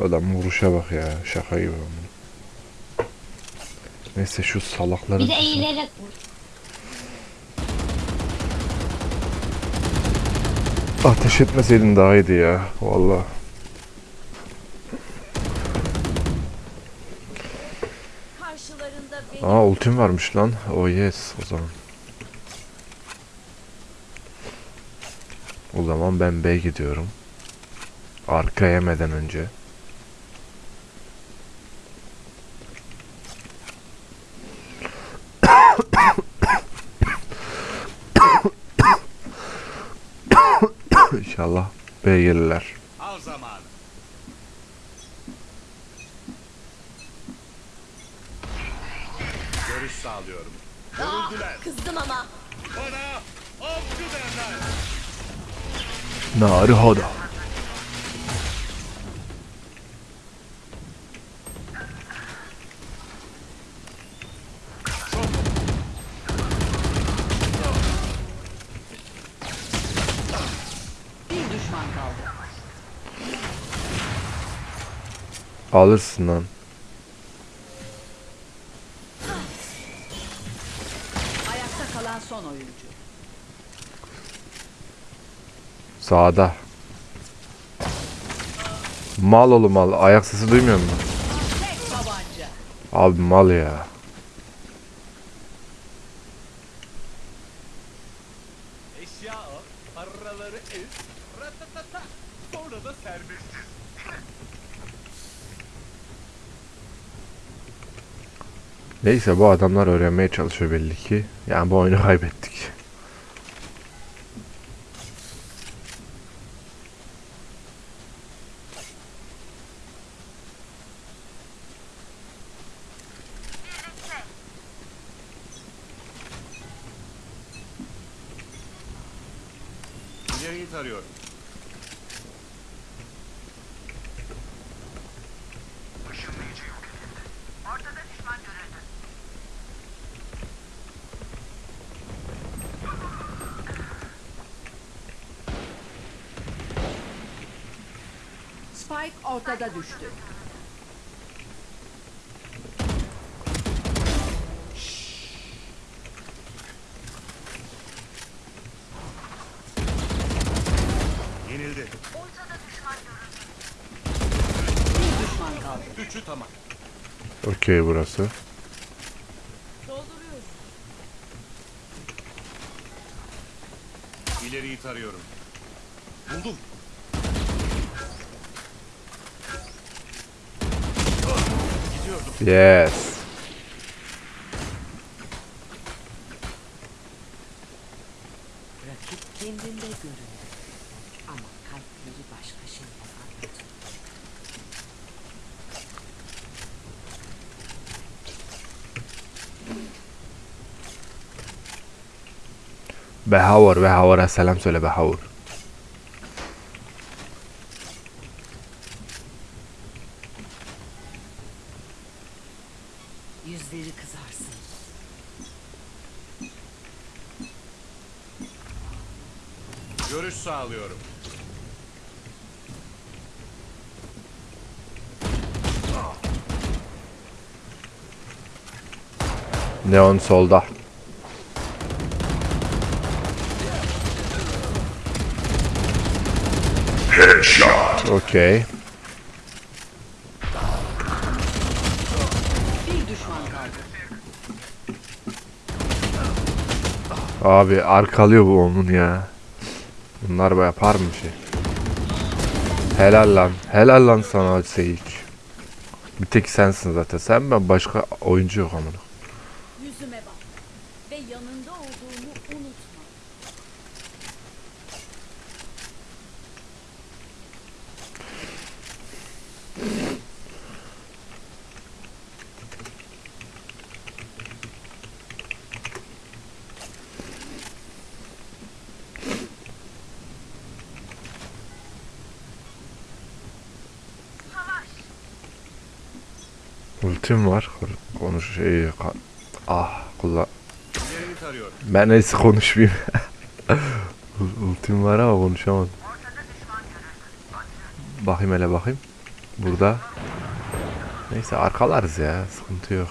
Adam vuruşa bak ya. Şaka gibi. Neyse şu salakları... Bir de eğilerek vur. Ateş etmeseydin daha iyiydi ya. Vallahi. Aa ultim varmış lan. Oh yes o zaman. O zaman ben B gidiyorum. Arka yemeden önce. İnşallah B gelirler. Al zamanı. Görüş sağlıyorum. Kızdım ama. Bana avcı derler. Naruhodo. Bir düşman kaldı. Alırsın lan. Kalan son oyuncu. Sağda. Mal oğlum mal. Ayak sesi duymuyor musun? Abi mal ya. Neyse bu adamlar öğrenmeye çalışıyor belli ki. Yani bu oyunu kaybettik. İleriyi tarıyorum. Spike ortada düştü. Yenildi. Bir düşman kaldı. Üçü tamam. Okey burası. Dolduruyorum. İleriyi tarıyorum. Buldum. Yes. Rakip kendinde görünür. Ama kalpleri. Görüş sağlıyorum. Neon solda. Headshot. Okey. Bir düşman kaldı. Abi arkalıyor bu onun ya. Bunlar yapar mı şey? Helal lan. Helal lan sana Seyik. Bir tek sensin zaten. Sen ben başka oyuncu yok amına. Yüzüme bak. Ve yanında olduğumu unutma. Ultim var. Konuş şey ah kullan. Ben neyse konuşmayayım. Ul- Ultim var ama konuşamadım. Bakayım hele bakayım. Burada. Neyse arkalarız ya. Sıkıntı yok.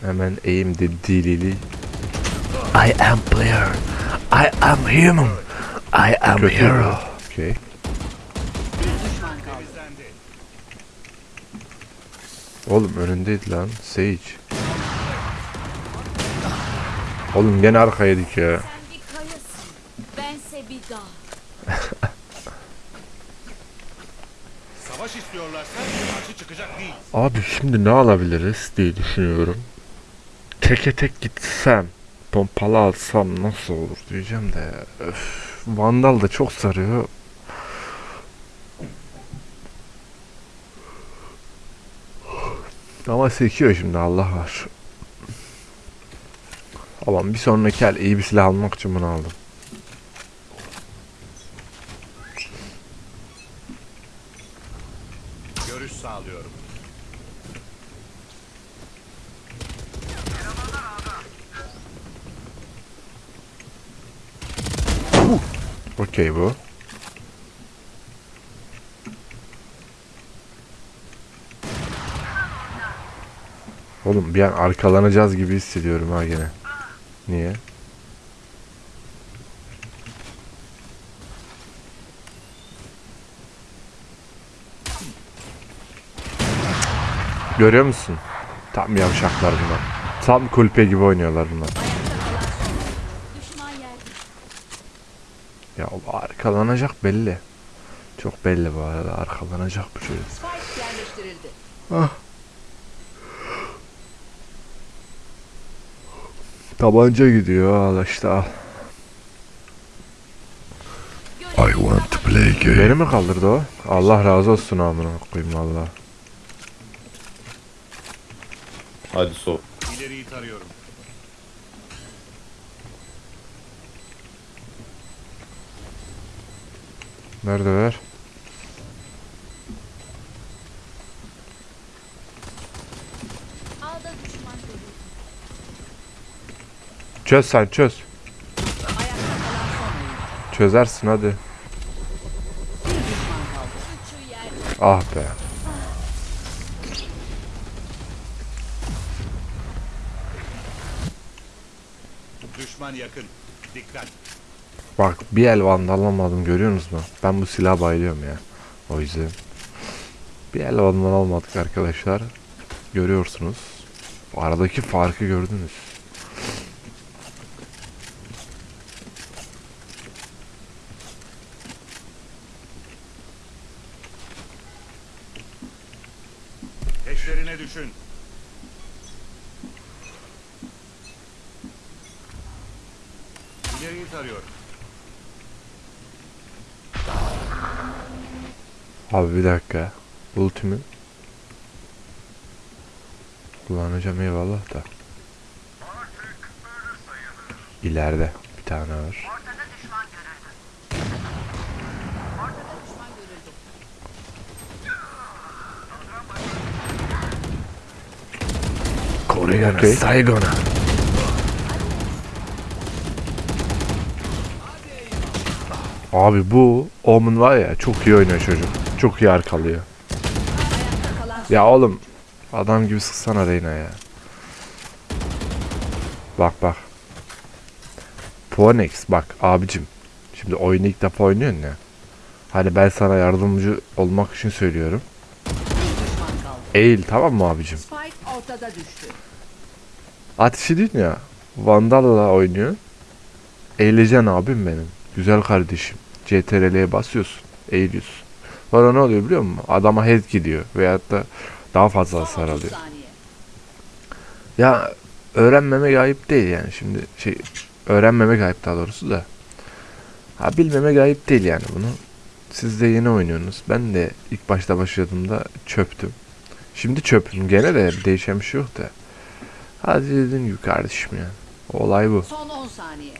Hemen eğim de dilili. I am player. I am human. I am hero. Okay. Bir düşman kaldı. Temizlendi. Oğlum önündeydi lan. Sage. Oğlum gene arkaydık ya. Sen bir kayasın. Bense bir dağ. Savaş istiyorlarsa karşı çıkacak değil. Abi şimdi ne alabiliriz diye düşünüyorum. Teke tek gitsem, pompalı alsam nasıl olur diyeceğim de. Öf, Vandal da çok sarıyor. Ama sekiyor şimdi Allah var. Ama bir sonraki el iyi bir silah almak için bunu aldım. Görüş sağlıyorum. Okey bu. Oğlum bir an arkalanacağız gibi hissediyorum ha gene. Niye? Görüyor musun? Tam yavşaklar bunlar. Tam kulpe gibi oynuyorlar bunlar. Ya o arkalanacak belli. Çok belli bu arada arkalanacak bu çocuk. Spike Tabanca gidiyor al işte al. I want to play game. Beni mi kaldırdı o? Allah razı olsun amına koyayım valla. Hadi so. İleriyi tarıyorum. Neredeler? Ağda düşman görüldü. Çöz sen çöz. Çözersin hadi. Ah be. Düşman yakın. Dikkat. Bak bir el vandallamadım görüyorsunuz mu? Ben bu silaha bayılıyorum ya. O yüzden. Bir el vandal almadık arkadaşlar. Görüyorsunuz. Aradaki farkı gördünüz. İleriyi tarıyorum. Abi bir dakika. Ultimi kullanacağım eyvallah da. İleride bir tane var. Kore'ye okay. Saigon'a. Abi bu Omen var ya çok iyi oynuyor çocuk. Çok iyi arkalıyor. Ya oğlum adam gibi sıksana Reyna ya. Bak bak. Phoenix bak abicim. Şimdi oyunu ilk defa oynuyorsun ya. Hani ben sana yardımcı olmak için söylüyorum. Eğil tamam mı abicim? Ateşi değil ya. Vandal'la oynuyor. Eğileceksin abim benim. Güzel kardeşim. CTRL'ye basıyorsun. Eğiliyorsun. Sonra ne oluyor biliyor musun? Adama head gidiyor. Veyahut da daha fazla hasar 30 alıyor. Ya öğrenmemek ayıp değil yani şimdi şey öğrenmemek ayıp daha doğrusu da. Ha bilmemek ayıp değil yani bunu. Siz de yeni oynuyorsunuz. Ben de ilk başta başladığımda çöptüm. Şimdi çöpüm gene de değişen bir şey yok da. Hadi dediğim gibi kardeşim yani. Olay bu. Son 10 saniye.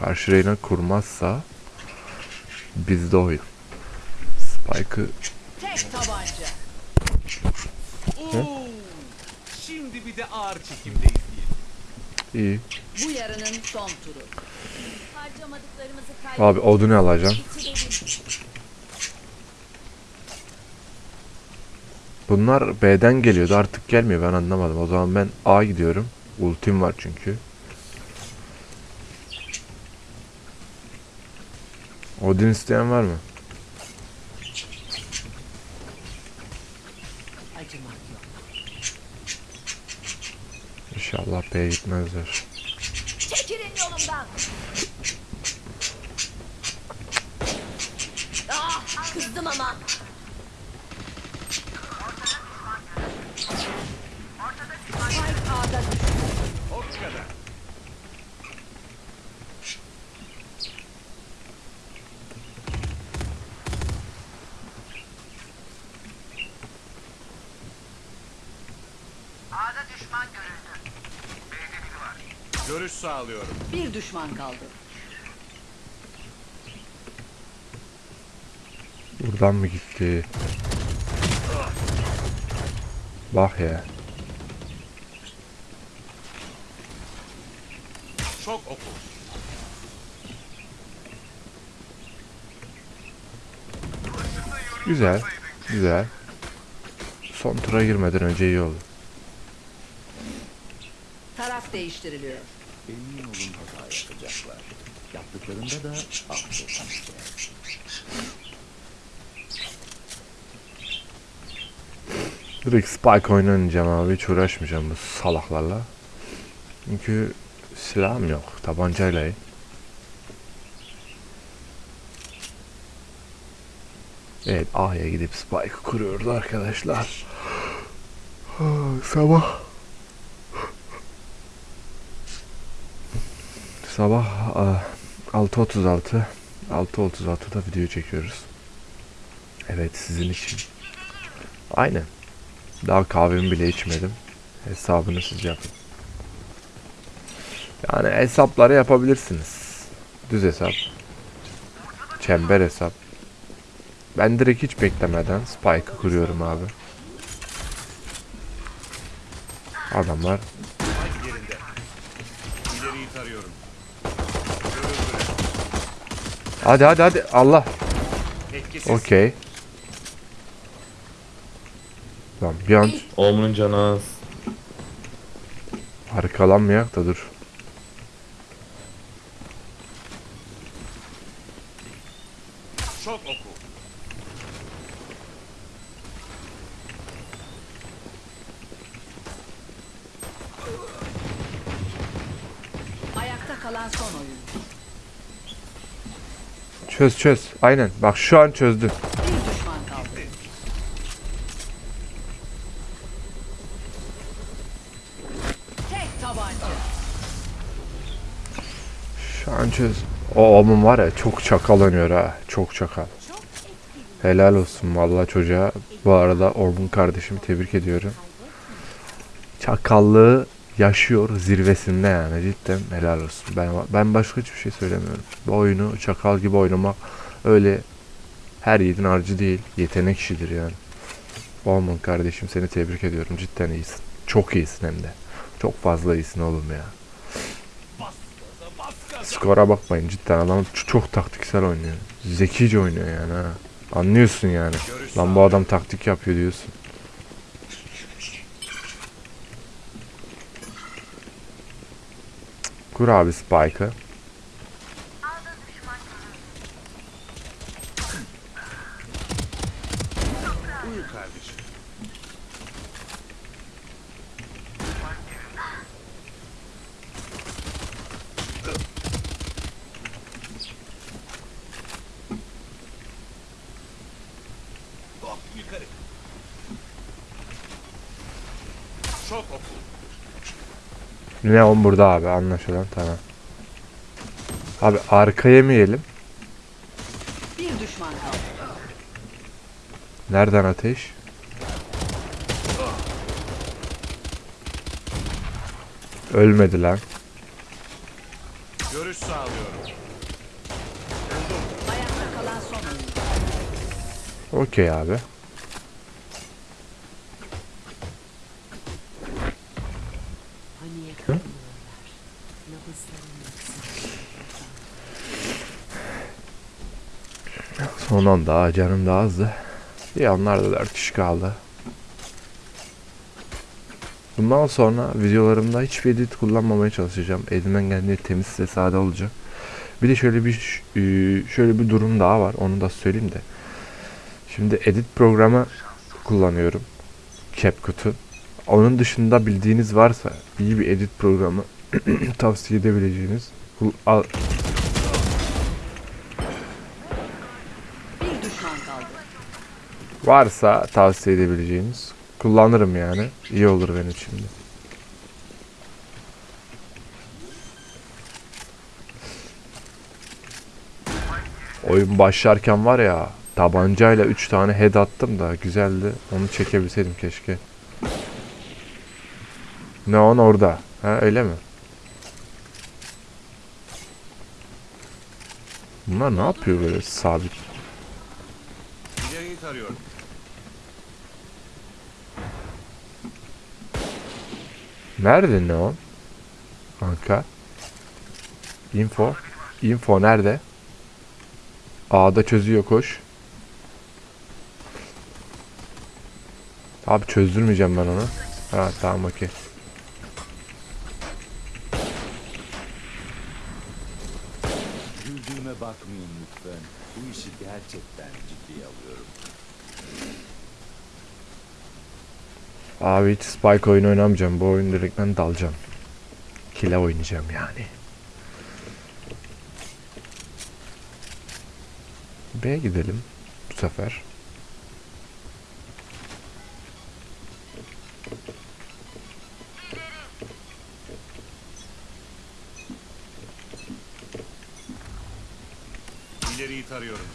Karşı reyna kurmazsa bizde oyun. Spike'ı Tek tabanca. Şimdi bir de ağır çekimdeyiz. İyi. Bu yarının son turu. Harcamadıklarımızı Abi kaybettik. odunu alacağım. Bitirelim. Bunlar B'den geliyordu artık gelmiyor ben anlamadım. O zaman ben A gidiyorum. Ultim var çünkü. Odin isteyen var mı? İnşallah B'ye gitmezler. Çekilin yolumdan. Ah, kızdım ama. Spike A'da düştü. O kadar. Görüş sağlıyorum. Bir düşman kaldı. Buradan mı gitti? Bak ya. Çok oku. Güzel. Güzel. Son tura girmeden önce iyi oldu. Taraf değiştiriliyor. Emin olun hata yapacaklar. Yaptıklarında da affetmeyecek. Direkt Spike oynayacağım abi. Hiç uğraşmayacağım bu salaklarla. Çünkü silahım yok. Tabancayla. Evet A'ya gidip Spike kuruyoruz arkadaşlar. Ah, Sabah Sabah ah, 6.36 6.36'da video çekiyoruz. Evet sizin için. Aynen. Daha kahvemi bile içmedim. Hesabını siz yapın. Yani hesapları yapabilirsiniz. Düz hesap. Çember hesap. Ben direkt hiç beklemeden Spike'ı kuruyorum abi. Adamlar Hadi yerinde. İleriyi tarıyorum. Görüldü. Hadi hadi hadi Allah. Etkisiz. Okey. Tamam bir an Omun'un canı az. arkalanmayak da dur. Çok oku. Ayakta kalan son oyun. Çöz çöz. Aynen. Bak şu an çözdü. Şu an çöz. O omun var ya çok çakal oynuyor ha. Çok çakal. Helal olsun vallahi çocuğa. Bu arada Ormun kardeşimi tebrik ediyorum. Çakallığı yaşıyor zirvesinde yani cidden helal olsun. Ben ben başka hiçbir şey söylemiyorum. Bu oyunu çakal gibi oynamak öyle her yiğidin harcı değil. Yetenek işidir yani. Ormun kardeşim seni tebrik ediyorum. Cidden iyisin. Çok iyisin hem de. Çok fazla iyisin oğlum ya. Skora bakmayın cidden adam çok taktiksel oynuyor. Zekice oynuyor yani ha. Anlıyorsun yani. Lan bu adam taktik yapıyor diyorsun. Kur abi Spike'ı. Uyu kardeşim. Hop yukarı. Çok oku. Neon burada abi anlaşılan tamam. Abi arka yemeyelim. Bir düşman kaldı. Nereden ateş? Ölmedi lan. Görüş sağlıyorum. Ayakta kalan son oyun. Okey abi. Son anda canım da azdı. İyi onlar da 4 kişi kaldı. Bundan sonra videolarımda hiçbir edit kullanmamaya çalışacağım. Elimden geldiğince temiz ve sade olacak. Bir de şöyle bir e, şöyle bir durum daha var. Onu da söyleyeyim de. Şimdi edit programı kullanıyorum. CapCut'u. Onun dışında bildiğiniz varsa iyi bir edit programı tavsiye edebileceğiniz al- Bir düşman kaldı. varsa tavsiye edebileceğiniz kullanırım yani. İyi olur benim için de. Oyun başlarken var ya tabancayla 3 tane head attım da güzeldi. Onu çekebilseydim keşke. Neon orada. Ha öyle mi? Bunlar ne yapıyor böyle sabit? Nerede Neon? Kanka. Info. Info nerede? A'da çözüyor koş. Abi çözdürmeyeceğim ben onu. Ha tamam okey. Güldüğüme bakmayın lütfen. Bu işi gerçekten ciddiye alıyorum. Abi hiç Spike oyunu oynamayacağım. Bu oyun direkt ben dalacağım. Kile oynayacağım yani. B'ye gidelim bu sefer. İleriyi tarıyorum.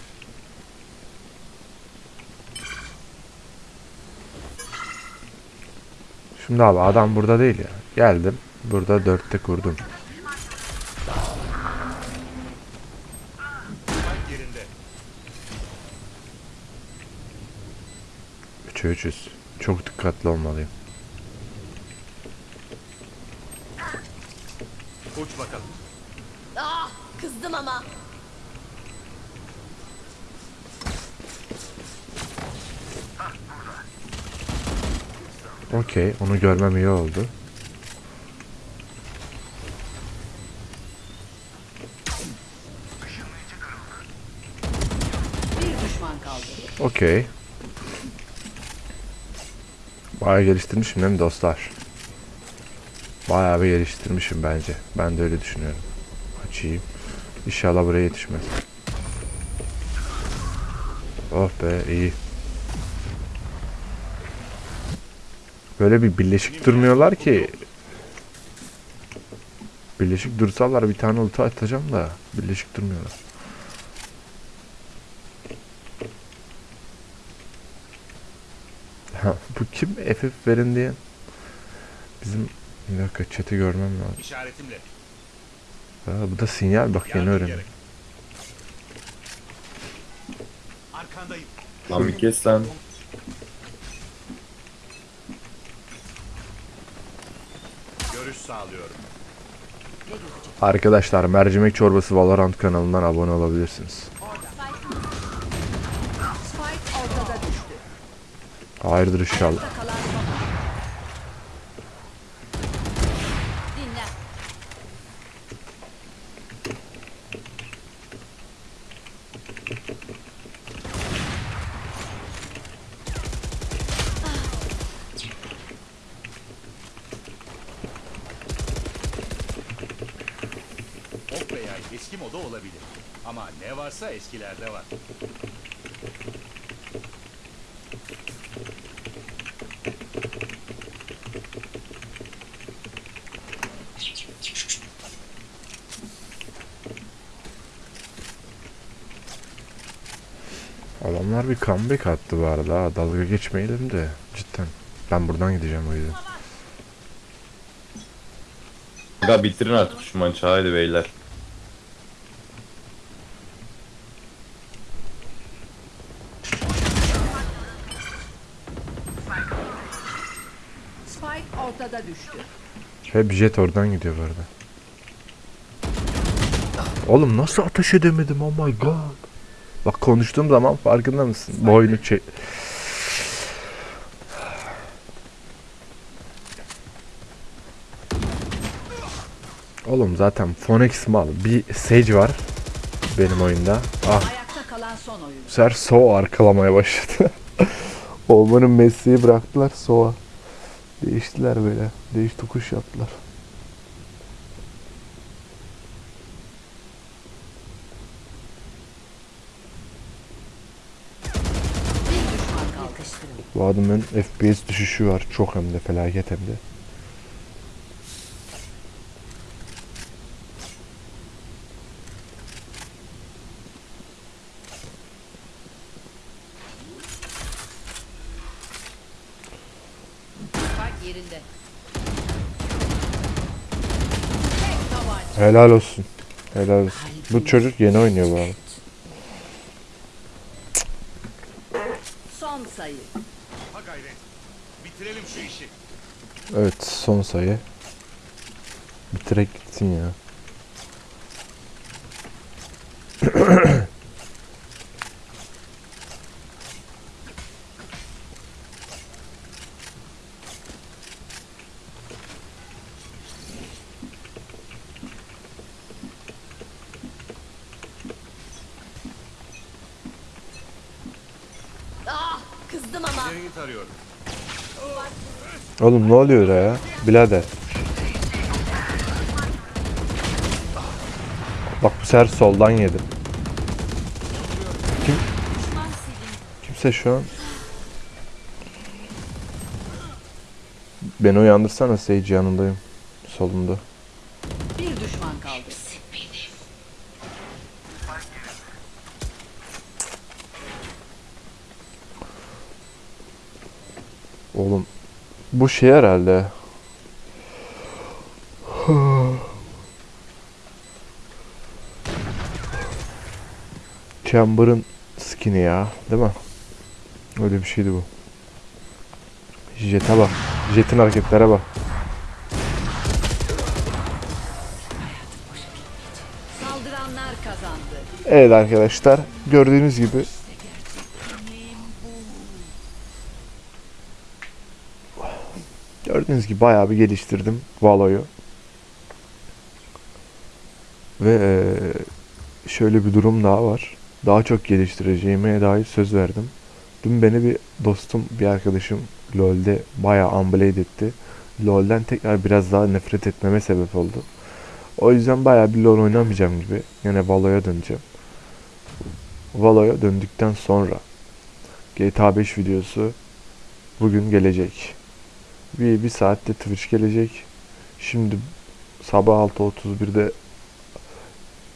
Şimdi abi adam burada değil ya. Geldim. Burada dörtte kurdum. 3'e 300. Çok dikkatli olmalıyım. Uç bakalım. Ah kızdım ama. Okey. Onu görmem iyi oldu. Bir düşman kaldı. Okey. Bayağı geliştirmişim değil mi dostlar? Bayağı bir geliştirmişim bence. Ben de öyle düşünüyorum. Açayım. İnşallah buraya yetişmez. Oh be iyi. Böyle bir birleşik durmuyorlar ki. Birleşik dursalar bir tane ulti atacağım da birleşik durmuyorlar. Ha, bu kim FF verin diye. Bizim bir dakika chat'i görmem lazım. İşaretimle. Ha, bu da sinyal bak yeni öğrendim. Arkandayım. Lan bir kes lan. Görüş sağlıyorum. Arkadaşlar Mercimek Çorbası Valorant kanalından abone olabilirsiniz. Spike ortada düştü. Hayırdır inşallah. Kalan son. Dinle. Ok veya eski moda olabilir. Ama ne varsa eskilerde var. Adamlar bir comeback attı bu arada. ha. Dalga geçmeyelim de cidden. Ben buradan gideceğim o yüzden. Ya bitirin artık şu maçı haydi beyler. Spike ortada düştü. Hep jet oradan gidiyor arada. Oğlum nasıl ateş edemedim oh my god. Bak konuştuğum zaman farkında mısın? Boynu çek. Oğlum zaten Phoenix mal. Bir Sage var benim oyunda. Ah bu sefer Sova arkalamaya başladı. Olmanın mesleği bıraktılar Sova. Değiştiler böyle. Değiş tokuş yaptılar. Bu adamın FPS düşüşü var. Çok hem de felaket hem de. Spike yerinde. Tek tabanca. Helal olsun. Helal olsun. Bu çocuk yeni oynuyor bu arada. Son sayı. Ha gayret. Bitirelim şu işi. Evet son sayı. Bitirek gitsin ya. Ah, kızdım ama. İleriyi tarıyorum. Oğlum ne oluyor ya? Birader. Bak bu sefer soldan yedim. Kim? Kimse şu an. Beni uyandırsana Sage yanındayım. Solumda. Bir düşman kaldı. Oğlum bu şey herhalde. Chamber'ın skin'i ya, değil mi? Öyle bir şeydi bu. Jet'e bak. Jet'in hareketlere bak. Saldıranlar kazandı. Evet arkadaşlar, gördüğünüz gibi Gördüğünüz gibi bayağı bir geliştirdim Valo'yu. Ve eee, şöyle bir durum daha var. Daha çok geliştireceğime dair söz verdim. Dün beni bir dostum, bir arkadaşım LoL'de bayağı unblade etti. LoL'den tekrar biraz daha nefret etmeme sebep oldu. O yüzden bayağı bir LoL oynamayacağım gibi. Yine Valo'ya döneceğim. Valo'ya döndükten sonra GTA 5 videosu bugün gelecek. Bir, bir saatte Twitch gelecek. Şimdi sabah 6.31'de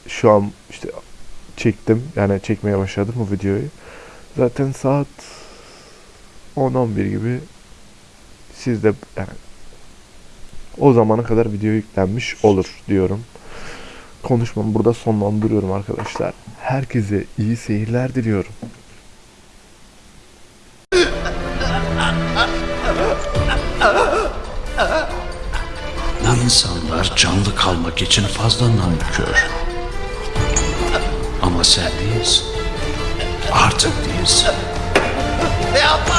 şu an işte çektim. Yani çekmeye başladım bu videoyu. Zaten saat 10-11 gibi siz de yani o zamana kadar video yüklenmiş olur diyorum. Konuşmamı burada sonlandırıyorum arkadaşlar. Herkese iyi seyirler diliyorum. Canlı kalmak için fazla nankör. Ama sen değilsin. Artık değilsin. Yapma!